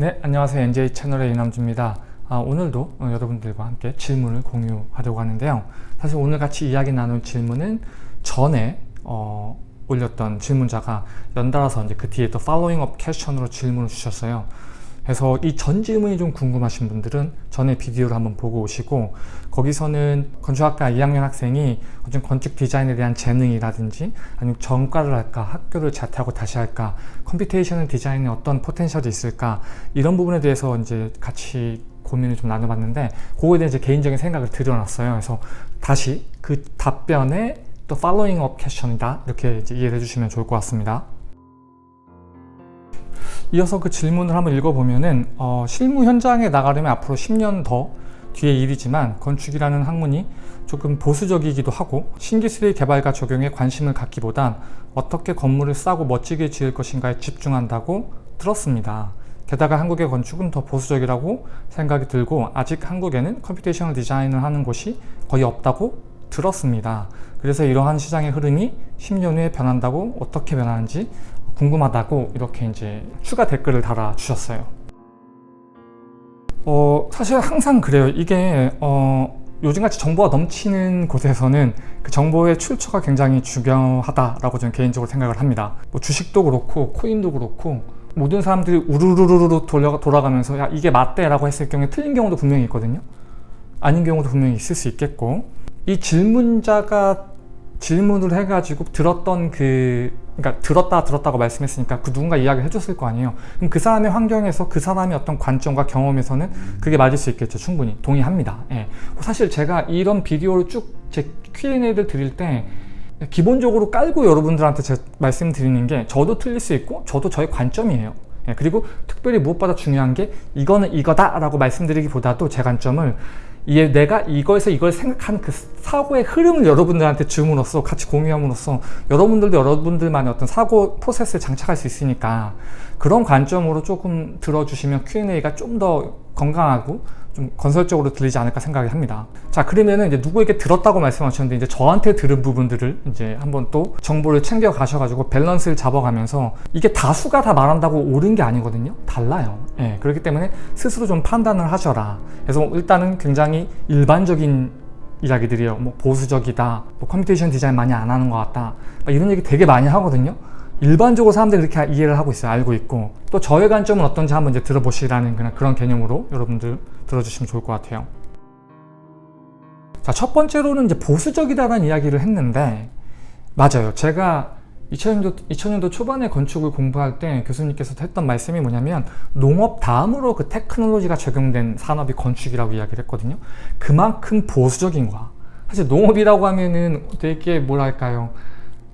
네, 안녕하세요. NJ 채널의 이남주입니다. 아, 오늘도 어, 여러분들과 함께 질문을 공유하려고 하는데요. 사실 오늘 같이 이야기 나눌 질문은 전에 어, 올렸던 질문자가 연달아서 이제 그 뒤에 또 up question으로 질문을 주셨어요. 그래서 이전 질문이 좀 궁금하신 분들은 전에 비디오를 한번 보고 오시고 거기서는 건축학과 2학년 학생이 좀 건축 디자인에 대한 재능이라든지 아니면 전과를 할까 학교를 자퇴하고 다시 할까 computation 디자인에 어떤 potential이 있을까 이런 부분에 대해서 이제 같이 고민을 좀 나눠봤는데 그거에 대해 이제 개인적인 생각을 드려놨어요. 그래서 다시 그 답변에 또 up question이다. 이렇게 이해를 해주시면 좋을 것 같습니다 이어서 그 질문을 한번 읽어보면은 어, 실무 현장에 나가려면 앞으로 10년 더 뒤의 일이지만 건축이라는 학문이 조금 보수적이기도 하고 신기술의 개발과 적용에 관심을 갖기보단 어떻게 건물을 싸고 멋지게 지을 것인가에 집중한다고 들었습니다. 게다가 한국의 건축은 더 보수적이라고 생각이 들고 아직 한국에는 computational 디자인을 하는 곳이 거의 없다고 들었습니다. 그래서 이러한 시장의 흐름이 10년 후에 변한다고 어떻게 변하는지 궁금하다고 이렇게 이제 추가 댓글을 달아주셨어요. 어, 사실 항상 그래요. 이게 어, 요즘같이 정보가 넘치는 곳에서는 그 정보의 출처가 굉장히 중요하다라고 저는 개인적으로 생각을 합니다. 뭐 주식도 그렇고 코인도 그렇고 모든 사람들이 우르르르르 돌려, 돌아가면서 야 이게 맞대 라고 했을 경우에 틀린 경우도 분명히 있거든요. 아닌 경우도 분명히 있을 수 있겠고 이 질문자가 질문을 해가지고 들었던 그 그러니까 들었다 들었다고 말씀했으니까 그 누군가 이야기를 해줬을 거 아니에요. 그럼 그 사람의 환경에서 그 사람의 어떤 관점과 경험에서는 그게 맞을 수 있겠죠. 충분히. 동의합니다. 예. 사실 제가 이런 비디오를 쭉 제 Q&A를 드릴 때 기본적으로 깔고 여러분들한테 제 말씀드리는 게 저도 틀릴 수 있고 저도 저의 관점이에요. 예. 그리고 특별히 무엇보다 중요한 게 이거는 이거다 라고 말씀드리기보다도 제 관점을 이게 내가 이거에서 이걸 생각하는 그 사고의 흐름을 여러분들한테 줌으로써 같이 공유함으로써 여러분들도 여러분들만의 어떤 사고 프로세스를 장착할 수 있으니까 그런 관점으로 조금 들어주시면 Q&A가 좀 더 건강하고 좀 건설적으로 들리지 않을까 생각이 합니다. 자 그러면은 이제 누구에게 들었다고 말씀하셨는데 이제 저한테 들은 부분들을 이제 한번 또 정보를 챙겨 가셔가지고 밸런스를 잡아가면서 이게 다수가 다 말한다고 옳은 게 아니거든요. 달라요. 예, 그렇기 때문에 스스로 좀 판단을 하셔라. 그래서 일단은 굉장히 일반적인 이야기들이요. 뭐 보수적이다, 뭐 computation 디자인 많이 안 하는 것 같다, 이런 얘기 되게 많이 하거든요. 일반적으로 사람들이 그렇게 이해를 하고 있어요. 알고 있고 또 저의 관점은 어떤지 한번 이제 들어보시라는 그런 개념으로 여러분들 들어주시면 좋을 것 같아요. 자, 첫 번째로는 이제 보수적이다라는 이야기를 했는데 맞아요. 제가 2000년도, 2000년도 초반에 건축을 공부할 때 교수님께서 했던 말씀이 뭐냐면 농업 다음으로 그 테크놀로지가 적용된 산업이 건축이라고 이야기를 했거든요. 그만큼 보수적인 거야. 사실 농업이라고 하면은 되게 뭐랄까요.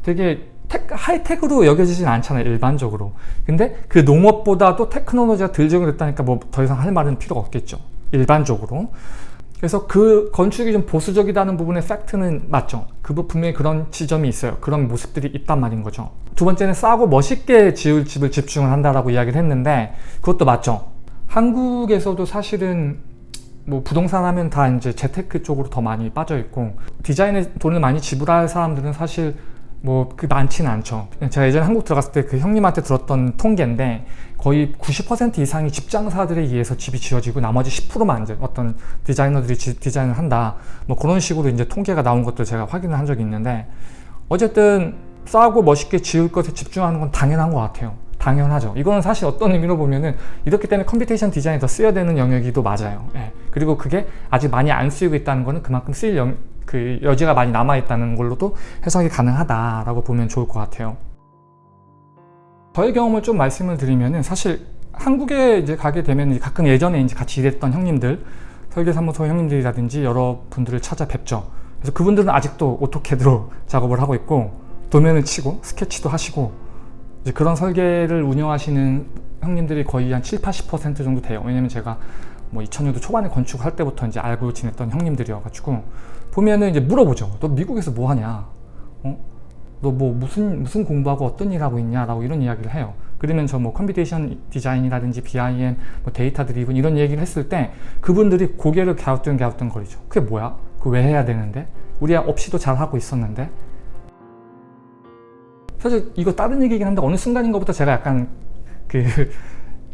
되게 테, 하이텍으로 여겨지진 않잖아요 일반적으로 근데 그 농업보다도 테크놀로지가 덜 적용됐다니까 뭐 더 이상 할 말은 필요가 없겠죠 일반적으로. 그래서 그 건축이 좀 보수적이다는 부분의 팩트는 맞죠. 그 분명히 그런 지점이 있어요. 그런 모습들이 있단 말인 거죠. 두 번째는 싸고 멋있게 지을 집을 집중을 한다라고 이야기를 했는데 그것도 맞죠. 한국에서도 사실은 뭐 부동산 하면 다 이제 재테크 쪽으로 더 많이 빠져 있고 디자인에 돈을 많이 지불할 사람들은 사실 뭐 그 많지는 않죠. 제가 예전에 한국 들어갔을 때 그 형님한테 들었던 통계인데 거의 90% 이상이 집장사들에 의해서 집이 지어지고 나머지 10%만 이제 어떤 디자이너들이 지, 디자인을 한다. 뭐 그런 식으로 이제 통계가 나온 것도 제가 확인을 한 적이 있는데 어쨌든 싸고 멋있게 지을 것에 집중하는 건 당연한 것 같아요. 당연하죠. 이거는 사실 어떤 의미로 보면은 이렇기 때문에 computation 디자인이 더 쓰여야 되는 영역이도 맞아요. 예. 그리고 그게 아직 많이 안 쓰이고 있다는 거는 그만큼 쓰일 영, 그 여지가 많이 남아있다는 걸로도 해석이 가능하다라고 보면 좋을 것 같아요. 저의 경험을 좀 말씀을 드리면은 사실 한국에 이제 가게 되면 가끔 예전에 이제 같이 일했던 형님들 설계사무소 형님들이라든지 여러 분들을 찾아뵙죠. 그래서 그분들은 아직도 오토캐드로 작업을 하고 있고 도면을 치고 스케치도 하시고 그런 설계를 운영하시는 형님들이 거의 한 7, 80% 정도 돼요. 왜냐면 제가 뭐 2000년도 초반에 건축할 때부터 이제 알고 지냈던 형님들이어가지고 보면은 이제 물어보죠. 너 미국에서 뭐 하냐? 어? 너뭐 무슨 무슨 공부하고 어떤 일 하고 있냐라고 이런 이야기를 해요. 그러면 저 뭐 computation 디자인이라든지 BIM, 뭐 data driven 이런 얘기를 했을 때 그분들이 고개를 갸우뚱 갸우뚱 거리죠. 그게 뭐야? 그 왜 해야 되는데? 우리 없이도 잘 하고 있었는데? 사실 이거 다른 얘기긴 한데 어느 순간인가부터 제가 약간 그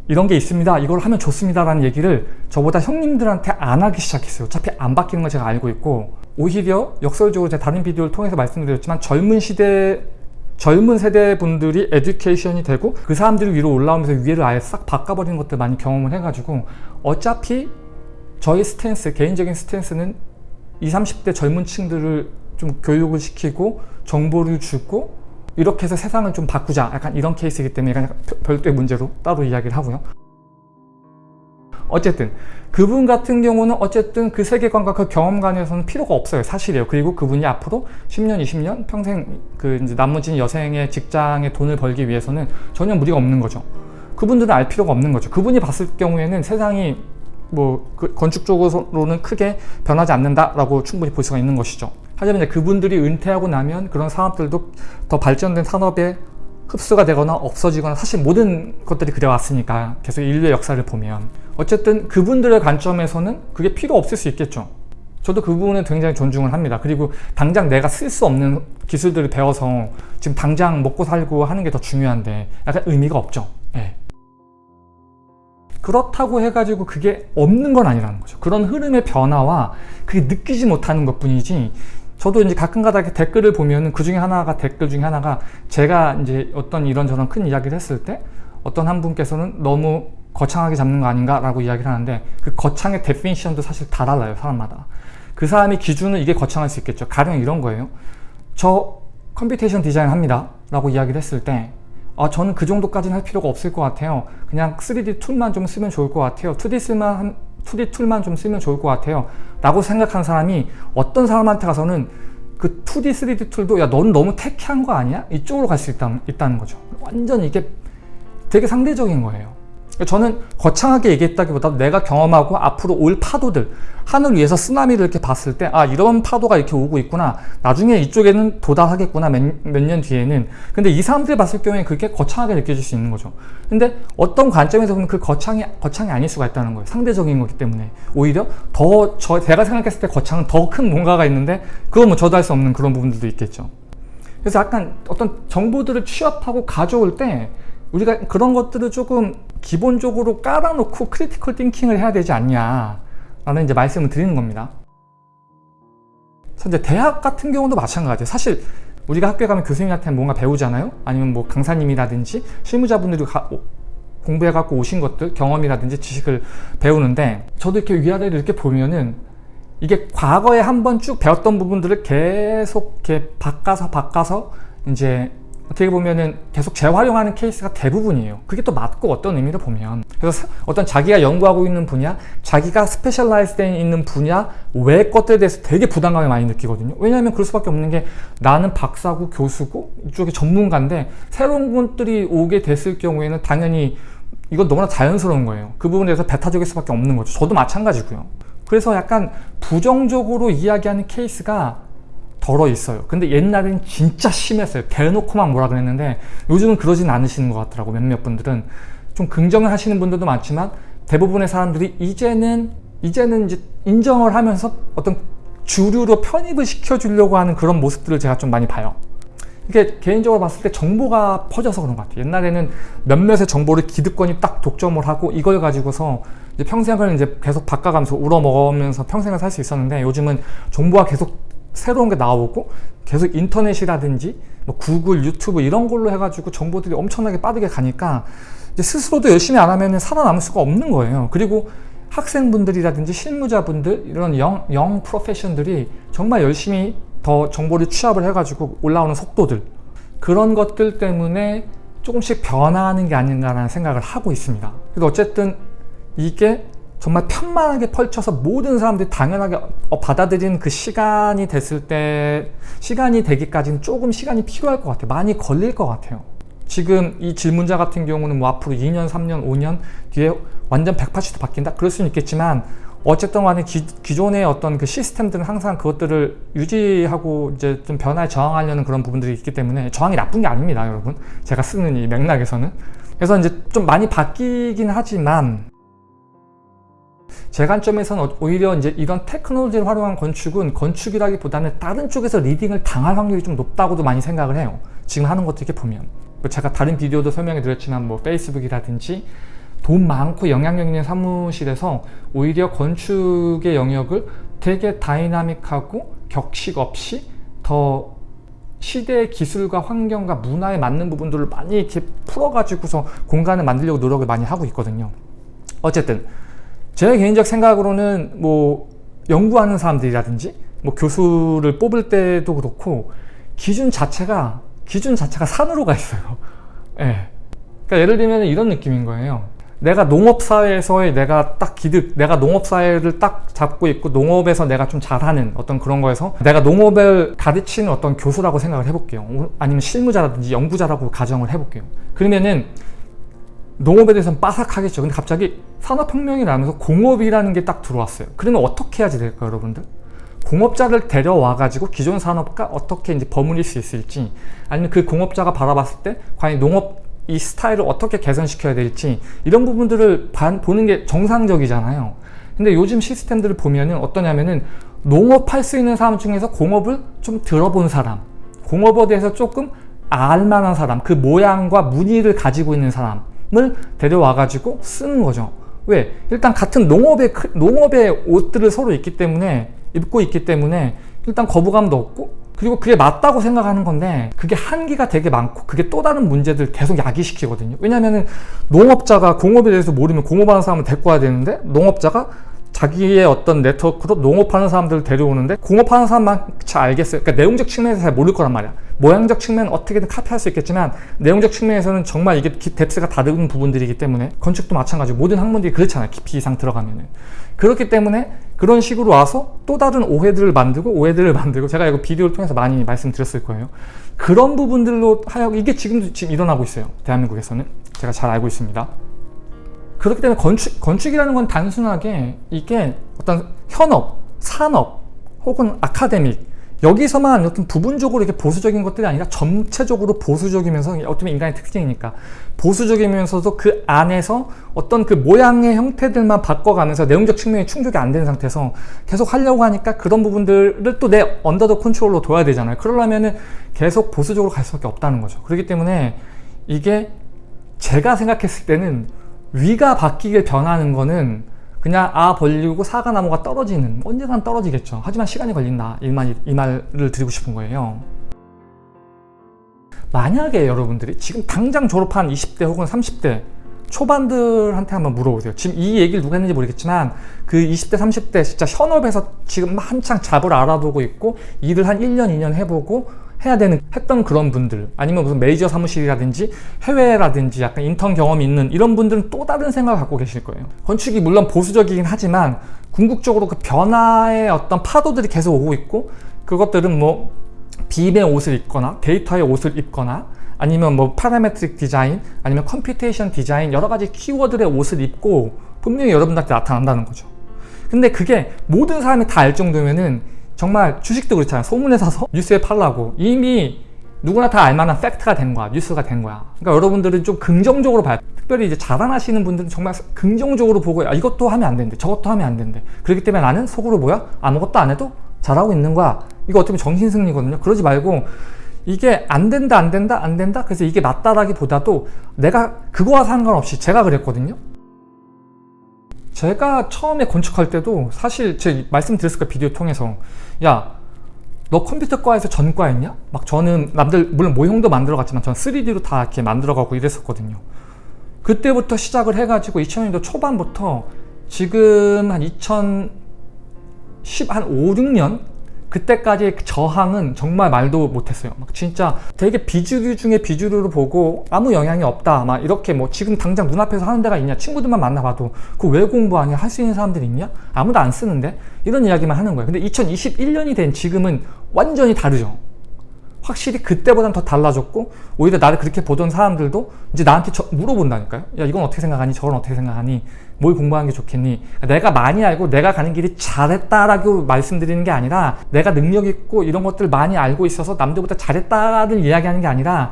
이런 게 있습니다. 이걸 하면 좋습니다. 라는 얘기를 저보다 형님들한테 안 하기 시작했어요. 어차피 안 바뀌는 걸 제가 알고 있고 오히려 역설적으로 제가 다른 비디오를 통해서 말씀드렸지만 젊은 시대 젊은 세대 분들이 education이 되고 그 사람들이 위로 올라오면서 위에를 아예 싹 바꿔버리는 것들 많이 경험을 해가지고 어차피 저희 stance, 개인적인 stance는 20, 30대 젊은 층들을 좀 교육을 시키고 정보를 주고 이렇게 해서 세상을 좀 바꾸자. 약간 이런 케이스이기 때문에 약간 별도의 문제로 따로 이야기를 하고요. 어쨌든 그분 같은 경우는 어쨌든 그 세계관과 그 경험관에서는 필요가 없어요. 사실이에요. 그리고 그분이 앞으로 10년 20년 평생 그 이제 나머지 여생의 직장에 돈을 벌기 위해서는 전혀 무리가 없는 거죠. 그분들은 알 필요가 없는 거죠. 그분이 봤을 경우에는 세상이 뭐 그 건축적으로는 크게 변하지 않는다라고 충분히 볼 수가 있는 것이죠 하지만 그분들이 은퇴하고 나면 그런 사업들도 더 발전된 산업에 흡수가 되거나 없어지거나 사실 모든 것들이 그래왔으니까 계속 인류의 역사를 보면. 어쨌든 그분들의 관점에서는 그게 필요 없을 수 있겠죠. 저도 그 부분에 굉장히 존중을 합니다. 그리고 당장 내가 쓸 수 없는 기술들을 배워서 지금 당장 먹고 살고 하는 게 더 중요한데 약간 의미가 없죠. 네. 그렇다고 해가지고 그게 없는 건 아니라는 거죠. 그런 흐름의 변화와 그게 느끼지 못하는 것 뿐이지 저도 이제 가끔가다 댓글을 보면 그 중에 하나가 댓글 중에 하나가 제가 이제 어떤 이런저런 큰 이야기를 했을 때 어떤 한 분께서는 너무 거창하게 잡는 거 아닌가 라고 이야기를 하는데 그 거창의 definition도 사실 다 달라요 사람마다. 그 사람이 기준은 이게 거창할 수 있겠죠. 가령 이런 거예요. 저 computation 디자인 합니다 라고 이야기를 했을 때 아, 저는 그 정도까지는 할 필요가 없을 것 같아요. 그냥 3D 툴만 좀 쓰면 좋을 것 같아요. 2D 쓰만 2D 툴만 좀 쓰면 좋을 것 같아요 라고 생각하는 사람이 어떤 사람한테 가서는 그 2D, 3D 툴도 야 너는 너무 테키한 거 아니야? 이쪽으로 갈 수 있다, 있다는 거죠 완전 이게 되게 상대적인 거예요 저는 거창하게 얘기했다기보다 내가 경험하고 앞으로 올 파도들 하늘 위에서 쓰나미를 이렇게 봤을 때 아 이런 파도가 이렇게 오고 있구나. 나중에 이쪽에는 도달하겠구나 몇 년 뒤에는. 근데 이 사람들이 봤을 경우에 그게 거창하게 느껴질 수 있는 거죠. 근데 어떤 관점에서 보면 그 거창이 거창이 아닐 수가 있다는 거예요. 상대적인 거기 때문에. 오히려 더 저 제가 생각했을 때 거창은 더 큰 뭔가가 있는데 그건 뭐 저도 할 수 없는 그런 부분들도 있겠죠. 그래서 약간 어떤 정보들을 취합하고 가져올 때 우리가 그런 것들을 조금 기본적으로 깔아놓고 critical thinking을 해야 되지 않냐 라는 이제 말씀을 드리는 겁니다. 이제 대학 같은 경우도 마찬가지예요. 사실 우리가 학교에 가면 교수님한테 뭔가 배우잖아요? 아니면 뭐 강사님이라든지 실무자분들이 가, 공부해갖고 오신 것들 경험이라든지 지식을 배우는데 저도 이렇게 위아래를 이렇게 보면은 이게 과거에 한번 쭉 배웠던 부분들을 계속 이렇게 바꿔서 바꿔서 이제 어떻게 보면은 계속 재활용하는 케이스가 대부분이에요. 그게 또 맞고 어떤 의미로 보면. 그래서 어떤 자기가 연구하고 있는 분야 자기가 specialize 되 있는 분야 외 것들에 대해서 되게 부담감을 많이 느끼거든요. 왜냐하면 그럴 수밖에 없는 게 나는 박사고 교수고 이쪽에 전문가인데 새로운 것들이 오게 됐을 경우에는 당연히 이건 너무나 자연스러운 거예요. 그 부분에 대해서 배타적일 수밖에 없는 거죠. 저도 마찬가지고요. 그래서 약간 부정적으로 이야기하는 케이스가 덜어 있어요. 근데 옛날엔 진짜 심했어요. 대놓고만 뭐라 그랬는데 요즘은 그러진 않으시는 것 같더라고 몇몇 분들은. 좀 긍정을 하시는 분들도 많지만 대부분의 사람들이 이제는 이제는 이제 인정을 하면서 어떤 주류로 편입을 시켜주려고 하는 그런 모습들을 제가 좀 많이 봐요. 이게 개인적으로 봤을 때 정보가 퍼져서 그런 것 같아요. 옛날에는 몇몇의 정보를 기득권이 딱 독점을 하고 이걸 가지고서 이제 평생을 이제 계속 바꿔가면서 우러먹으면서 평생을 살 수 있었는데 요즘은 정보가 계속 새로운 게 나오고 계속 인터넷이라든지 뭐 구글, 유튜브 이런 걸로 해가지고 정보들이 엄청나게 빠르게 가니까 스스로도 열심히 안 하면 살아남을 수가 없는 거예요. 그리고 학생분들이라든지 실무자분들 이런 영, 영 프로페션들이 정말 열심히 더 정보를 취합을 해가지고 올라오는 속도들 그런 것들 때문에 조금씩 변화하는 게 아닌가라는 생각을 하고 있습니다. 그래서 어쨌든 이게 정말 편만하게 펼쳐서 모든 사람들이 당연하게 어, 받아들이는 그 시간이 됐을 때 시간이 되기까지는 조금 시간이 필요할 것 같아요. 많이 걸릴 것 같아요. 지금 이 질문자 같은 경우는 뭐 앞으로 2년 3년 5년 뒤에 완전 180도 바뀐다? 그럴 수는 있겠지만 어쨌든 간에 기, 기존의 어떤 그 시스템들은 항상 그것들을 유지하고 이제 좀 변화에 저항하려는 그런 부분들이 있기 때문에 저항이 나쁜 게 아닙니다 여러분. 제가 쓰는 이 맥락에서는. 그래서 이제 좀 많이 바뀌긴 하지만 제 관점에서는 오히려 이제 이런 테크놀로지를 활용한 건축은 건축이라기보다는 다른 쪽에서 리딩을 당할 확률이 좀 높다고도 많이 생각을 해요 지금 하는 것들 이렇게 보면 뭐 제가 다른 비디오도 설명해 드렸지만 뭐 페이스북이라든지 돈 많고 영향력 있는 사무실에서 오히려 건축의 영역을 되게 다이나믹하고 격식 없이 더 시대의 기술과 환경과 문화에 맞는 부분들을 많이 이렇게 풀어가지고서 공간을 만들려고 노력을 많이 하고 있거든요. 어쨌든 제 개인적 생각으로는 뭐 연구하는 사람들이라든지 뭐 교수를 뽑을 때도 그렇고 기준 자체가 기준 자체가 산으로 가 있어요. 예. 네. 그러니까 예를 들면 이런 느낌인 거예요. 내가 농업사회에서의 내가 딱 기득, 내가 농업사회를 딱 잡고 있고 농업에서 내가 좀 잘하는 어떤 그런 거에서 내가 농업을 가르치는 어떤 교수라고 생각을 해볼게요. 아니면 실무자라든지 연구자라고 가정을 해볼게요. 그러면은 농업에 대해서는 빠삭하겠죠. 근데 갑자기 산업혁명이 나면서 공업이라는 게 딱 들어왔어요. 그러면 어떻게 해야지 될까요, 여러분들? 공업자를 데려와가지고 기존 산업과 어떻게 이제 버무릴 수 있을지 아니면 그 공업자가 바라봤을 때 과연 농업 이 스타일을 어떻게 개선시켜야 될지 이런 부분들을 반, 보는 게 정상적이잖아요. 근데 요즘 시스템들을 보면은 어떠냐면은 농업할 수 있는 사람 중에서 공업을 좀 들어본 사람, 공업에 대해서 조금 알만한 사람, 그 모양과 무늬를 가지고 있는 사람 을 데려와 가지고 쓰는 거죠. 왜? 일단 같은 농업의, 농업의 옷들을 서로 입기 때문에, 입고 있기 때문에 일단 거부감도 없고 그리고 그게 맞다고 생각하는 건데 그게 한계가 되게 많고 그게 또 다른 문제들 계속 야기시키거든요 왜냐면은 농업자가 공업에 대해서 모르면 공업하는 사람을 데리고 와야 되는데 농업자가 자기의 어떤 네트워크로 농업하는 사람들을 데려오는데 공업하는 사람만 잘 알겠어요. 그러니까 내용적 측면에서 잘 모를 거란 말이야. 모양적 측면 어떻게든 카피할 수 있겠지만 내용적 측면에서는 정말 이게 뎁스가 다른 부분들이기 때문에 건축도 마찬가지고 모든 학문들이 그렇잖아요. 깊이 이상 들어가면은. 그렇기 때문에 그런 식으로 와서 또 다른 오해들을 만들고 오해들을 만들고 제가 이거 비디오를 통해서 많이 말씀드렸을 거예요. 그런 부분들로 하여 이게 지금도 지금 일어나고 있어요. 대한민국에서는 제가 잘 알고 있습니다 그렇기 때문에 건축, 건축이라는 건 단순하게 이게 어떤 현업, 산업 혹은 아카데믹 여기서만 어떤 부분적으로 이렇게 보수적인 것들이 아니라 전체적으로 보수적이면서 어떻게 인간의 특징이니까 보수적이면서도 그 안에서 어떤 그 모양의 형태들만 바꿔가면서 내용적 측면이 충족이 안 되는 상태에서 계속 하려고 하니까 그런 부분들을 또 내 언더더 컨트롤로 둬야 되잖아요. 그러려면은 계속 보수적으로 갈 수밖에 없다는 거죠. 그렇기 때문에 이게 제가 생각했을 때는 위가 바뀌게 변하는 거는 그냥 아 벌리고 사과 나무가 떨어지는 언젠간 떨어지겠죠. 하지만 시간이 걸린다. 이, 말, 이 말을 드리고 싶은 거예요. 만약에 여러분들이 지금 당장 졸업한 20대 혹은 30대 초반들한테 한번 물어보세요. 지금 이 얘기를 누가 했는지 모르겠지만 그 20대 30대 진짜 현업에서 지금 한창 잡을 알아보고 있고 일을 한 1년 2년 해보고 해야 되는 했던 그런 분들 아니면 무슨 메이저 사무실이라든지 해외라든지 약간 인턴 경험이 있는 이런 분들은 또 다른 생각을 갖고 계실 거예요. 건축이 물론 보수적이긴 하지만 궁극적으로 그 변화의 어떤 파도들이 계속 오고 있고 그것들은 뭐 BIM의 옷을 입거나 데이터의 옷을 입거나 아니면 뭐 parametric 디자인 아니면 computation 디자인 여러 가지 키워드의 옷을 입고 분명히 여러분들한테 나타난다는 거죠. 근데 그게 모든 사람이 다 알 정도면은 정말 주식도 그렇잖아요 소문에 사서 뉴스에 팔라고. 이미 누구나 다 알만한 팩트가 된 거야. 뉴스가 된 거야. 그러니까 여러분들은 좀 긍정적으로 봐요 특별히 이제 자랑하시는 분들은 정말 긍정적으로 보고 야, 이것도 하면 안 된대. 저것도 하면 안 된대. 그렇기 때문에 나는 속으로 뭐야? 아무것도 안 해도 잘하고 있는 거야. 이거 어떻게 보면 정신승리거든요. 그러지 말고 이게 안 된다 안 된다 안 된다? 그래서 이게 맞다라기보다도 내가 그거와 상관없이 제가 그랬거든요 제가 처음에 건축할 때도 사실 제 말씀드렸을 까 비디오 통해서 야 너 컴퓨터과에서 전과 했냐? 막 저는 남들 물론 모형도 만들어 갔지만 저는 3D로 다 이렇게 만들어 가고 이랬었거든요 그때부터 시작을 해가지고 2000년도 초반부터 지금 한 2010, 한 5, 6년 그때까지의 저항은 정말 말도 못했어요. 막 진짜 되게 비주류 중에 비주류로 보고 아무 영향이 없다 막 이렇게 뭐 지금 당장 눈앞에서 하는 데가 있냐 친구들만 만나봐도 그 왜 공부하냐 할 수 있는 사람들이 있냐? 아무도 안 쓰는데? 이런 이야기만 하는 거예요. 근데 2021년이 된 지금은 완전히 다르죠 확실히 그때보다는 더 달라졌고 오히려 나를 그렇게 보던 사람들도 이제 나한테 물어본다니까요 야 이건 어떻게 생각하니? 저건 어떻게 생각하니? 뭘 공부하는 게 좋겠니? 내가 많이 알고 내가 가는 길이 잘했다라고 말씀드리는 게 아니라 내가 능력 있고 이런 것들 많이 알고 있어서 남들보다 잘했다를 이야기하는 게 아니라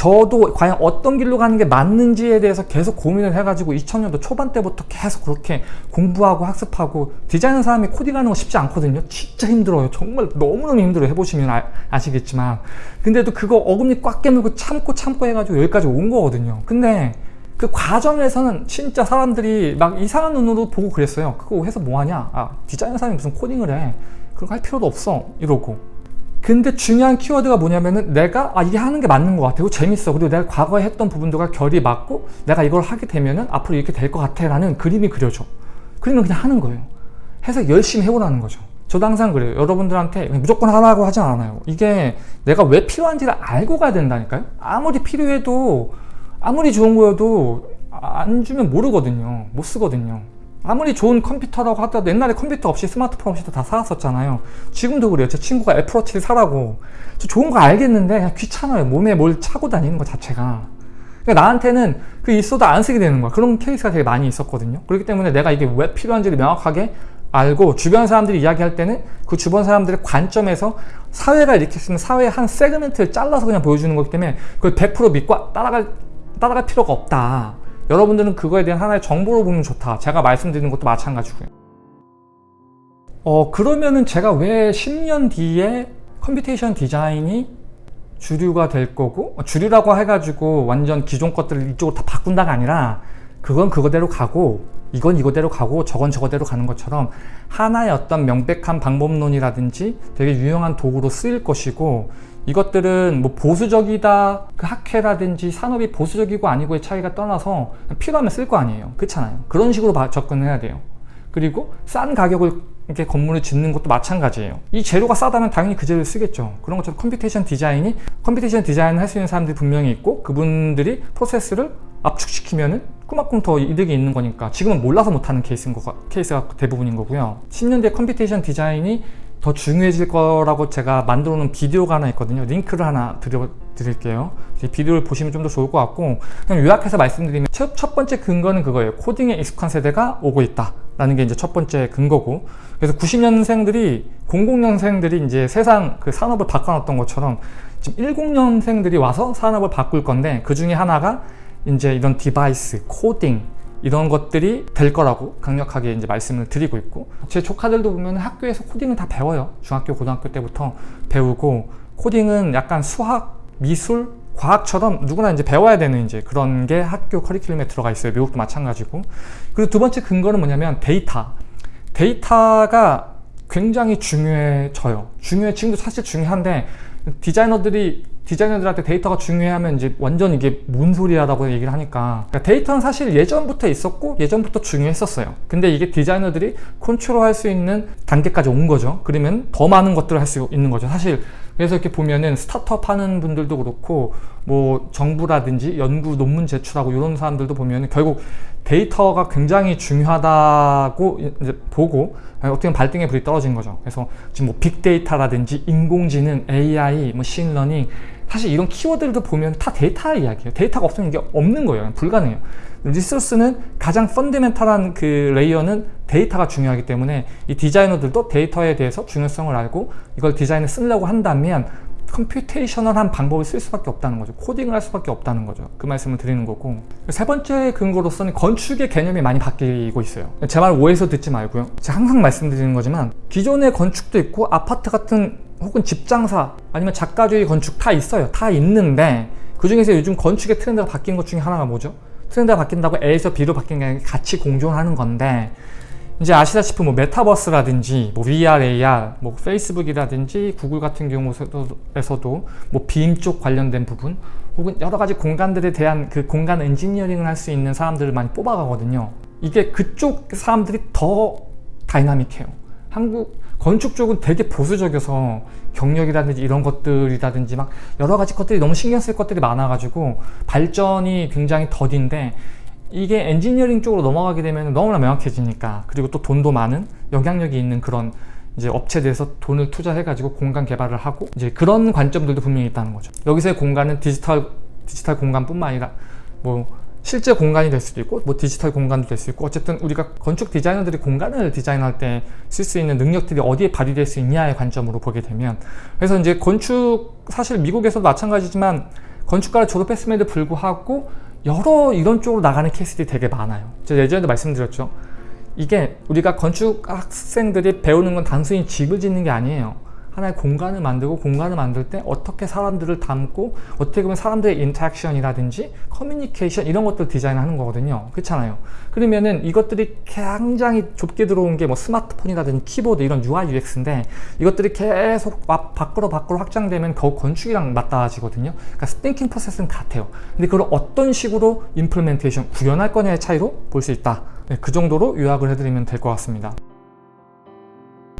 저도 과연 어떤 길로 가는 게 맞는지에 대해서 계속 고민을 해가지고 2000년도 초반 때부터 계속 그렇게 공부하고 학습하고 디자이너 사람이 코딩하는 거 쉽지 않거든요. 진짜 힘들어요. 정말 너무너무 힘들어요. 해보시면 아, 시겠지만. 근데도 그거 어금니 꽉 깨물고 참고 참고 해가지고 여기까지 온 거거든요. 근데 그 과정에서는 진짜 사람들이 막 이상한 눈으로 보고 그랬어요. 그거 해서 뭐하냐? 아 디자이너 사람이 무슨 코딩을 해. 그런 거 할 필요도 없어. 이러고 근데 중요한 키워드가 뭐냐면은 내가 아 이게 하는 게 맞는 것 같아. 그리고 재밌어. 그리고 내가 과거에 했던 부분들과 결이 맞고 내가 이걸 하게 되면은 앞으로 이렇게 될 것 같아 라는 그림이 그려져. 그림을 그냥 하는 거예요. 해서 열심히 해보라는 거죠. 저도 항상 그래요. 여러분들한테 무조건 하라고 하지 않아요. 이게 내가 왜 필요한지를 알고 가야 된다니까요. 아무리 필요해도 아무리 좋은 거여도 안 주면 모르거든요. 못 쓰거든요 아무리 좋은 컴퓨터라고 하더라도 옛날에 컴퓨터 없이 스마트폰 없이도 다 살았었잖아요. 지금도 그래요. 제 친구가 애플워치를 사라고. 저 좋은 거 알겠는데 그냥 귀찮아요. 몸에 뭘 차고 다니는 것 자체가. 그러니까 나한테는 그 있어도 안 쓰게 되는 거야. 그런 케이스가 되게 많이 있었거든요. 그렇기 때문에 내가 이게 왜 필요한지를 명확하게 알고 주변 사람들이 이야기할 때는 그 주변 사람들의 관점에서 사회가 일으킬 수 사회의 한 segment를 잘라서 그냥 보여주는 거기 때문에 그걸 100% 믿고 따라갈, 따라갈 필요가 없다 여러분들은 그거에 대한 하나의 정보로 보면 좋다. 제가 말씀드리는 것도 마찬가지고요. 어 그러면은 제가 왜 10년 뒤에 computation 디자인이 주류가 될 거고 주류라고 해가지고 완전 기존 것들을 이쪽으로 다 바꾼다가 아니라 그건 그거대로 가고 이건 이거대로 가고 저건 저거대로 가는 것처럼 하나의 어떤 명백한 방법론이라든지 되게 유용한 도구로 쓰일 것이고 이것들은 뭐 보수적이다 그 학회라든지 산업이 보수적이고 아니고의 차이가 떠나서 필요하면 쓸 거 아니에요. 그렇잖아요. 그런 식으로 접근을 해야 돼요. 그리고 싼 가격을 이렇게 건물을 짓는 것도 마찬가지예요. 이 재료가 싸다면 당연히 그 재료를 쓰겠죠. 그런 것처럼 computation 디자인이 computation 디자인을 할 수 있는 사람들이 분명히 있고 그분들이 프로세스를 압축시키면은 그만큼 더 이득이 있는 거니까 지금은 몰라서 못하는 케이스인 거, 케이스가 대부분인 거고요. 10년 뒤에 computation 디자인이 더 중요해질 거라고 제가 만들어 놓은 비디오가 하나 있거든요. 링크를 하나 드려 드릴게요. 비디오를 보시면 좀 더 좋을 것 같고 그냥 요약해서 말씀드리면 첫, 첫 번째 근거는 그거예요. 코딩에 익숙한 세대가 오고 있다 라는 게 이제 첫 번째 근거고 그래서 90년생들이 00년생들이 이제 세상 그 산업을 바꿔놨던 것처럼 지금 10년생들이 와서 산업을 바꿀 건데 그 중에 하나가 이제 이런 device, 코딩 이런 것들이 될 거라고 강력하게 이제 말씀을 드리고 있고 제 조카들도 보면 학교에서 코딩을 다 배워요. 중학교 고등학교 때부터 배우고 코딩은 약간 수학 미술 과학처럼 누구나 이제 배워야 되는 이제 그런 게 학교 커리큘럼에 들어가 있어요. 미국도 마찬가지고. 그리고 두 번째 근거는 뭐냐면 데이터. 데이터가 굉장히 중요해져요. 중요해 지금도 사실 중요한데 디자이너들이 디자이너들한테 데이터가 중요하면 이제 완전 이게 뭔 소리야라고 얘기를 하니까. 그러니까 데이터는 사실 예전부터 있었고 예전부터 중요했었어요. 근데 이게 디자이너들이 컨트롤할 수 있는 단계까지 온 거죠. 그러면 더 많은 것들을 할 수 있는 거죠 사실. 그래서 이렇게 보면은 스타트업 하는 분들도 그렇고 뭐 정부라든지 연구 논문 제출하고 이런 사람들도 보면 결국 데이터가 굉장히 중요하다고 이제 보고 어떻게 발등에 불이 떨어진 거죠. 그래서 지금 뭐 빅데이터라든지 인공지능, AI, machine learning 사실 이런 키워드들도 보면 다 데이터 이야기예요. 데이터가 없으면 이게 없는 거예요. 불가능해요. resource는 가장 fundamental한 그 layer는 데이터가 중요하기 때문에 이 디자이너들도 데이터에 대해서 중요성을 알고 이걸 디자인에 쓰려고 한다면 computational한 방법을 쓸 수밖에 없다는 거죠. 코딩을 할 수밖에 없다는 거죠. 그 말씀을 드리는 거고. 세 번째 근거로서는 건축의 개념이 많이 바뀌고 있어요. 제 말 오해해서 듣지 말고요. 제가 항상 말씀드리는 거지만 기존의 건축도 있고 아파트 같은 혹은 집장사 아니면 작가주의 건축 다 있어요. 다 있는데 그 중에서 요즘 건축의 트렌드가 바뀐 것 중에 하나가 뭐죠? 트렌드가 바뀐다고 A에서 B로 바뀐 게 아니라 같이 공존하는 건데 이제 아시다시피 뭐 메타버스라든지 뭐 VR, AR, 뭐 페이스북이라든지 구글 같은 경우에서도 뭐 BIM 쪽 관련된 부분 혹은 여러 가지 공간들에 대한 그 공간 엔지니어링을 할 수 있는 사람들을 많이 뽑아가거든요. 이게 그쪽 사람들이 더 dynamic해요. 한국 건축 쪽은 되게 보수적이어서 경력이라든지 이런 것들이라든지 막 여러 가지 것들이 너무 신경 쓸 것들이 많아가지고 발전이 굉장히 더딘데 이게 엔지니어링 쪽으로 넘어가게 되면 너무나 명확해지니까 그리고 또 돈도 많은 영향력이 있는 그런 이제 업체들에서 돈을 투자해 가지고 공간 개발을 하고 이제 그런 관점들도 분명히 있다는 거죠. 여기서의 공간은 디지털 디지털 공간뿐만 아니라 뭐 실제 공간이 될 수도 있고 뭐 디지털 공간도 될 수 있고 어쨌든 우리가 건축 디자이너들이 공간을 디자인할 때 쓸 수 있는 능력들이 어디에 발휘될 수 있냐의 관점으로 보게 되면 그래서 이제 건축 사실 미국에서도 마찬가지지만 건축가를 졸업했음에도 불구하고 여러 이런 쪽으로 나가는 케이스들이 되게 많아요. 제가 예전에도 말씀드렸죠. 이게 우리가 건축 학생들이 배우는 건 단순히 집을 짓는 게 아니에요 하나의 공간을 만들고 공간을 만들 때 어떻게 사람들을 담고 어떻게 보면 사람들의 interaction이라든지 커뮤니케이션 이런 것들 디자인하는 거거든요. 그렇잖아요. 그러면은 이것들이 굉장히 좁게 들어온 게 뭐 스마트폰이라든지 키보드 이런 UI UX인데 이것들이 계속 밖으로 밖으로 확장되면 거 건축이랑 맞닿아지거든요. 그러니까 thinking process는 같아요. 근데 그걸 어떤 식으로 implementation 구현할 거냐의 차이로 볼 수 있다. 네, 그 정도로 요약을 해드리면 될 것 같습니다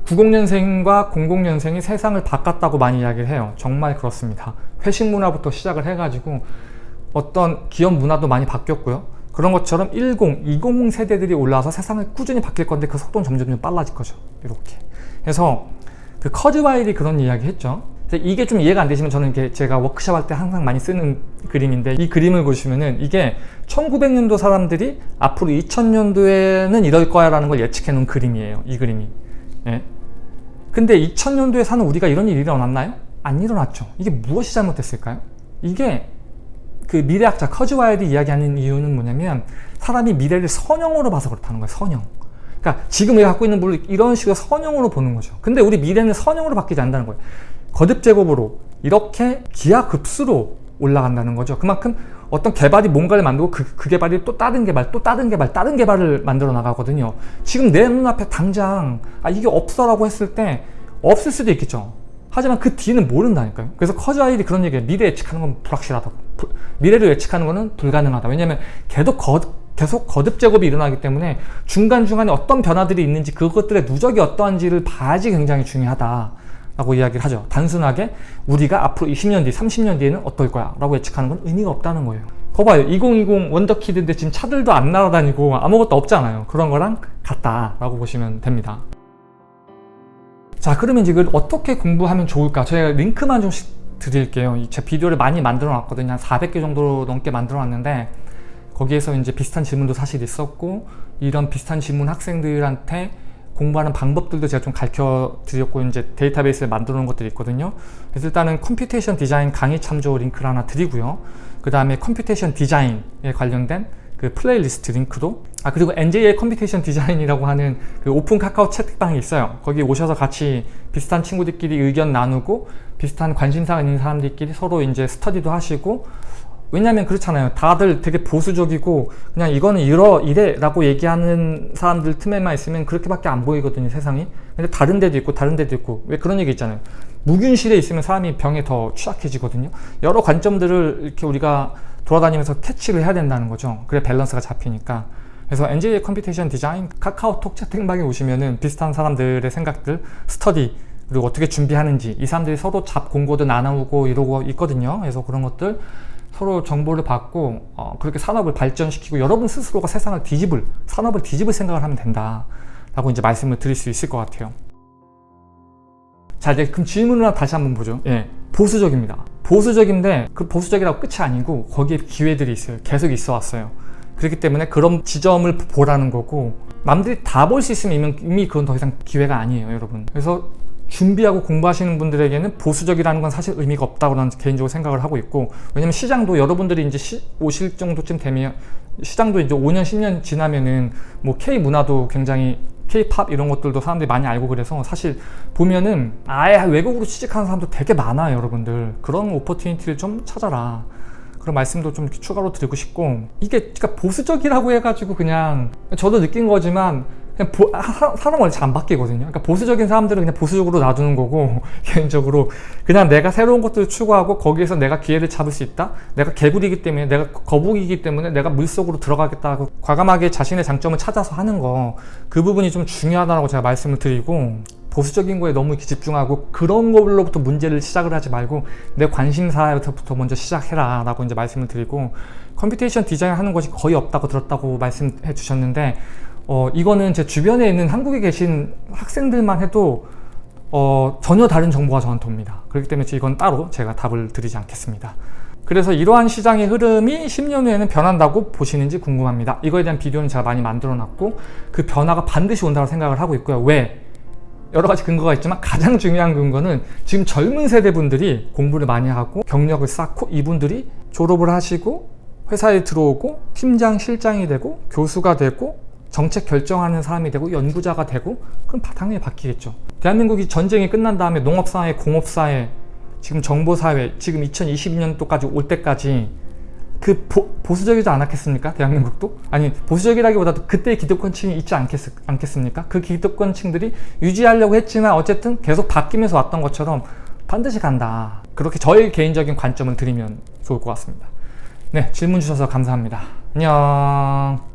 90년생과 00년생이 세상을 바꿨다고 많이 이야기를 해요. 정말 그렇습니다. 회식 문화부터 시작을 해가지고 어떤 기업 문화도 많이 바뀌었고요. 그런 것처럼 10, 20 세대들이 올라와서 세상을 꾸준히 바뀔 건데 그 속도는 점점 좀 빨라질 거죠. 이렇게. 그래서 그 커즈와일이 그런 이야기 했죠. 이게 좀 이해가 안 되시면 저는 이게 제가 워크샵 할 때 항상 많이 쓰는 그림인데 이 그림을 보시면은 이게 1900년도 사람들이 앞으로 2000년도에는 이럴 거야 라는 걸 예측해 놓은 그림이에요 이 그림이 예. 근데 2000년도에 사는 우리가 이런 일이 일어났나요? 안 일어났죠. 이게 무엇이 잘못됐을까요? 이게 그 미래학자 커즈와일이 이야기하는 이유는 뭐냐면 사람이 미래를 선형으로 봐서 그렇다는 거예요. 선형. 그러니까 지금 우리가 갖고 있는 물을 이런 식으로 선형으로 보는 거죠. 근데 우리 미래는 선형으로 바뀌지 않는다는 거예요. 거듭 제곱으로 이렇게 기하급수로 올라간다는 거죠. 그만큼 어떤 개발이 뭔가를 만들고 그, 그 개발이 또 다른 개발, 또 다른 개발, 다른 개발을 만들어 나가거든요. 지금 내 눈앞에 당장 아 이게 없어 라고 했을 때 없을 수도 있겠죠. 하지만 그 뒤는 모른다니까요. 그래서 커즈아일이 그런 얘기예요. 미래 예측하는 건 불확실하다고. 부, 미래를 예측하는 거는 불가능하다. 왜냐하면 계속 거, 계속 거듭 제곱이 일어나기 때문에 중간중간에 어떤 변화들이 있는지 그것들의 누적이 어떠한지를 봐야지 굉장히 중요하다. 라고 이야기를 하죠. 단순하게 우리가 앞으로 20년 뒤, 30년 뒤에는 어떨 거야 라고 예측하는 건 의미가 없다는 거예요. 거 봐요. 2020 원더키드인데 지금 차들도 안 날아다니고 아무것도 없잖아요. 그런 거랑 같다라고 보시면 됩니다. 자 그러면 이걸 어떻게 공부하면 좋을까? 저희가 링크만 좀 드릴게요. 제 비디오를 많이 만들어 놨거든요. 한 400개 정도 넘게 만들어 놨는데 거기에서 이제 비슷한 질문도 사실 있었고 이런 비슷한 질문 학생들한테 공부하는 방법들도 제가 좀 가르쳐 드렸고 이제 데이터베이스를 만들어 놓은 것들이 있거든요. 그래서 일단은 computation design 강의 참조 링크를 하나 드리고요. 그 다음에 computation design에 관련된 그 플레이리스트 링크도 아 그리고 NJ의 computation design이라고 하는 그 오픈 카카오 채팅방이 있어요. 거기 오셔서 같이 비슷한 친구들끼리 의견 나누고 비슷한 관심사가 있는 사람들끼리 서로 이제 스터디도 하시고 왜냐면 그렇잖아요. 다들 되게 보수적이고 그냥 이거는 이러 이래 라고 얘기하는 사람들 틈에만 있으면 그렇게밖에 안 보이거든요 세상이. 근데 다른 데도 있고 다른 데도 있고. 왜 그런 얘기 있잖아요. 무균실에 있으면 사람이 병에 더 취약해지거든요. 여러 관점들을 이렇게 우리가 돌아다니면서 캐치를 해야 된다는 거죠. 그래 밸런스가 잡히니까. 그래서 NJ computation design 카카오톡 채팅방에 오시면은 비슷한 사람들의 생각들 스터디 그리고 어떻게 준비하는지 이 사람들이 서로 job 공고도 나누고 이러고 있거든요. 그래서 그런 것들 서로 정보를 받고 어, 그렇게 산업을 발전시키고 여러분 스스로가 세상을 뒤집을 산업을 뒤집을 생각을 하면 된다 라고 이제 말씀을 드릴 수 있을 것 같아요. 자 이제 그럼 질문을 다시 한번 보죠. 예, 보수적입니다. 보수적인데 그 보수적이라고 끝이 아니고 거기에 기회들이 있어요. 계속 있어 왔어요. 그렇기 때문에 그런 지점을 보라는 거고 남들이 다 볼 수 있으면 이미 그건 더 이상 기회가 아니에요 여러분. 그래서 준비하고 공부하시는 분들에게는 보수적이라는 건 사실 의미가 없다고 저는 개인적으로 생각을 하고 있고 왜냐면 시장도 여러분들이 이제 시, 오실 정도쯤 되면 시장도 이제 5년 10년 지나면은 뭐 K 문화도 굉장히 K-팝 이런 것들도 사람들이 많이 알고 그래서 사실 보면은 아예 외국으로 취직하는 사람도 되게 많아요 여러분들. 그런 오퍼튜니티를 좀 찾아라. 그런 말씀도 좀 추가로 드리고 싶고. 이게 그러니까 보수적이라고 해가지고 그냥 저도 느낀 거지만 그냥 보, 사람 원래 잘 안 바뀌거든요. 그러니까 보수적인 사람들은 그냥 보수적으로 놔두는 거고 개인적으로 그냥 내가 새로운 것들을 추구하고 거기에서 내가 기회를 잡을 수 있다. 내가 개구리이기 때문에 내가 거북이기 때문에 내가 물속으로 들어가겠다고 과감하게 자신의 장점을 찾아서 하는 거 그 부분이 좀 중요하다고 제가 말씀을 드리고 보수적인 거에 너무 집중하고 그런 걸로부터 문제를 시작을 하지 말고 내 관심사부터 먼저 시작해라 라고 이제 말씀을 드리고 computation design 하는 것이 거의 없다고 들었다고 말씀해 주셨는데 어, 이거는 제 주변에 있는 한국에 계신 학생들만 해도 어, 전혀 다른 정보가 저한테 옵니다. 그렇기 때문에 이건 따로 제가 답을 드리지 않겠습니다. 그래서 이러한 시장의 흐름이 10년 후에는 변한다고 보시는지 궁금합니다. 이거에 대한 비디오는 제가 많이 만들어 놨고 그 변화가 반드시 온다고 생각을 하고 있고요. 왜? 여러 가지 근거가 있지만 가장 중요한 근거는 지금 젊은 세대분들이 공부를 많이 하고 경력을 쌓고 이분들이 졸업을 하시고 회사에 들어오고 팀장, 실장이 되고 교수가 되고 정책 결정하는 사람이 되고 연구자가 되고 그럼 바- 당연히 바뀌겠죠. 대한민국이 전쟁이 끝난 다음에 농업사회, 공업사회, 지금 정보사회, 지금 2022년도까지 올 때까지 그 보, 수적이지 않았겠습니까? 대한민국도? 아니 보수적이라기보다도 그때의 기득권층이 있지 않겠, 않겠습니까? 그 기득권층들이 유지하려고 했지만 어쨌든 계속 바뀌면서 왔던 것처럼 반드시 간다. 그렇게 저의 개인적인 관점을 드리면 좋을 것 같습니다. 네, 질문 주셔서 감사합니다. 안녕.